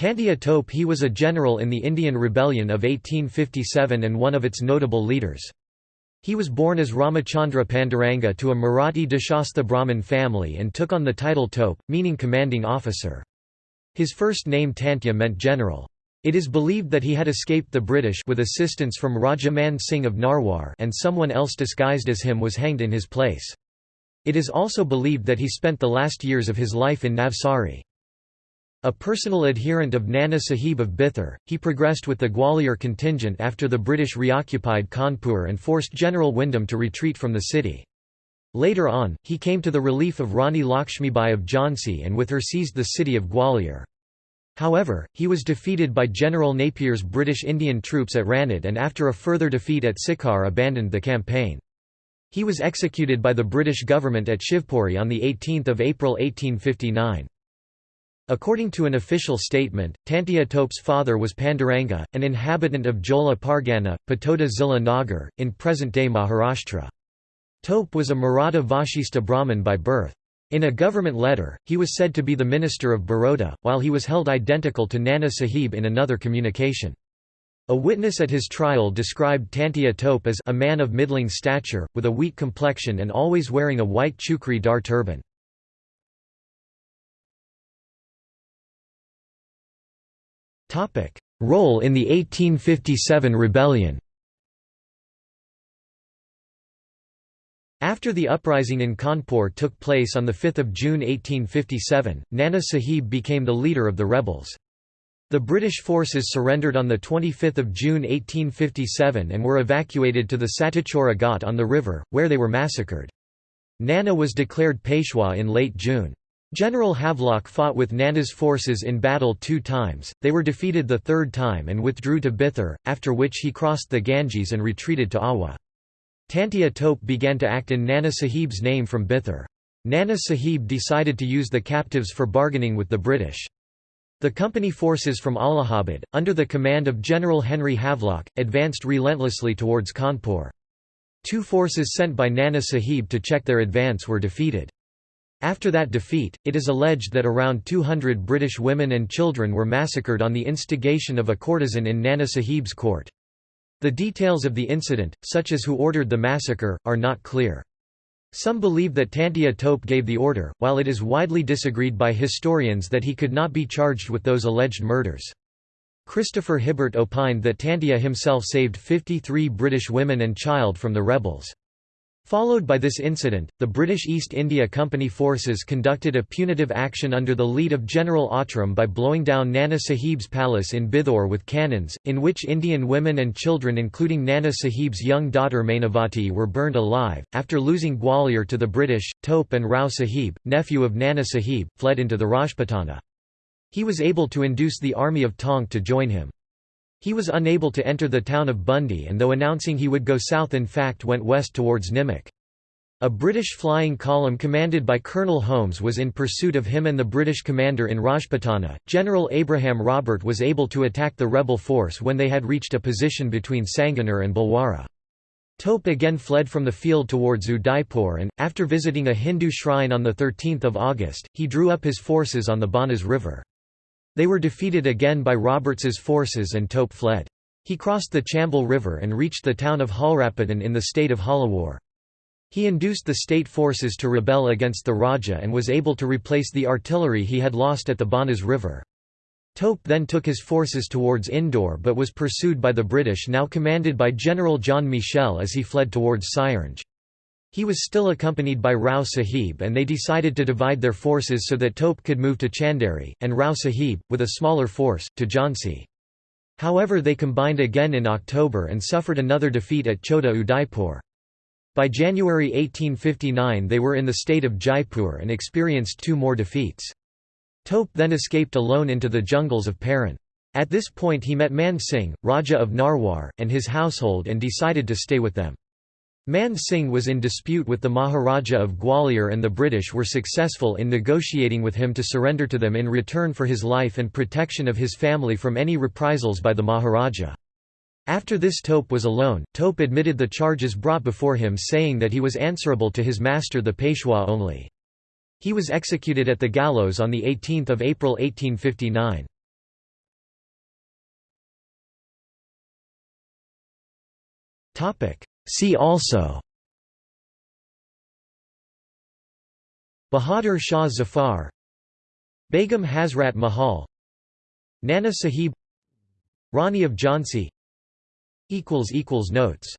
Tantia Tope He was a general in the Indian Rebellion of 1857 and one of its notable leaders. He was born as Ramachandra Panduranga to a Marathi Deshastha Brahmin family and took on the title Tope, meaning commanding officer. His first name Tantia meant general. It is believed that he had escaped the British with assistance from Raja Man Singh of Narwar and someone else disguised as him was hanged in his place. It is also believed that he spent the last years of his life in Navsari. A personal adherent of Nana Sahib of Bithur, he progressed with the Gwalior contingent after the British reoccupied Kanpur and forced General Wyndham to retreat from the city. Later on, he came to the relief of Rani Lakshmibai of Jhansi and with her seized the city of Gwalior. However, he was defeated by General Napier's British Indian troops at Ranad and after a further defeat at Sikar abandoned the campaign. He was executed by the British government at Shivpuri on 18 April 1859. According to an official statement, Tantia Tope's father was Panduranga, an inhabitant of Jola Pargana, Patoda Zilla Nagar, in present-day Maharashtra. Tope was a Maratha Vashista Brahmin by birth. In a government letter, he was said to be the minister of Baroda, while he was held identical to Nana Sahib in another communication. A witness at his trial described Tantia Tope as a man of middling stature, with a weak complexion and always wearing a white chukri dar turban. Role in the 1857 rebellion. After the uprising in Kanpur took place on 5 June 1857, Nana Sahib became the leader of the rebels. The British forces surrendered on 25 June 1857 and were evacuated to the Satichora Ghat on the river, where they were massacred. Nana was declared Peshwa in late June. General Havelock fought with Nana's forces in battle two times, they were defeated the third time and withdrew to Bithur, after which he crossed the Ganges and retreated to Awa. Tantia Tope began to act in Nana Sahib's name from Bithur. Nana Sahib decided to use the captives for bargaining with the British. The company forces from Allahabad, under the command of General Henry Havelock, advanced relentlessly towards Kanpur. Two forces sent by Nana Sahib to check their advance were defeated. After that defeat, it is alleged that around 200 British women and children were massacred on the instigation of a courtesan in Nana Sahib's court. The details of the incident, such as who ordered the massacre, are not clear. Some believe that Tantia Tope gave the order, while it is widely disagreed by historians that he could not be charged with those alleged murders. Christopher Hibbert opined that Tantia himself saved 53 British women and child from the rebels. Followed by this incident, the British East India Company forces conducted a punitive action under the lead of General Outram by blowing down Nana Sahib's palace in Bithur with cannons, in which Indian women and children including Nana Sahib's young daughter Mainavati were burned alive. After losing Gwalior to the British, Tope and Rao Sahib, nephew of Nana Sahib, fled into the Rajputana. He was able to induce the army of Tonk to join him. He was unable to enter the town of Bundi and though announcing he would go south in fact went west towards Nimach. A British flying column commanded by Colonel Holmes was in pursuit of him and the British commander in Rajputana. General Abraham Roberts was able to attack the rebel force when they had reached a position between Sanganer and Bhilwara. Tope again fled from the field towards Udaipur and, after visiting a Hindu shrine on 13 August, he drew up his forces on the Banas River. They were defeated again by Roberts's forces and Tope fled. He crossed the Chambal River and reached the town of Jhalrapatan in the state of Jhalawar. He induced the state forces to rebel against the Raja and was able to replace the artillery he had lost at the Banas River. Tope then took his forces towards Indore but was pursued by the British now commanded by General John Michel as he fled towards Sironj. He was still accompanied by Rao Sahib and they decided to divide their forces so that Tope could move to Chanderi, and Rao Sahib, with a smaller force, to Jhansi. However they combined again in October and suffered another defeat at Chota Udaipur. By January 1859 they were in the state of Jaipur and experienced two more defeats. Tope then escaped alone into the jungles of Paran. At this point he met Man Singh, Raja of Narwar, and his household and decided to stay with them. Man Singh was in dispute with the Maharaja of Gwalior and the British were successful in negotiating with him to surrender to them in return for his life and protection of his family from any reprisals by the Maharaja. After this Tope was alone, Tope admitted the charges brought before him saying that he was answerable to his master the Peshwa only. He was executed at the gallows on 18 April 1859. See also Bahadur Shah Zafar Begum Hazrat Mahal Nana Sahib Rani of Jhansi Notes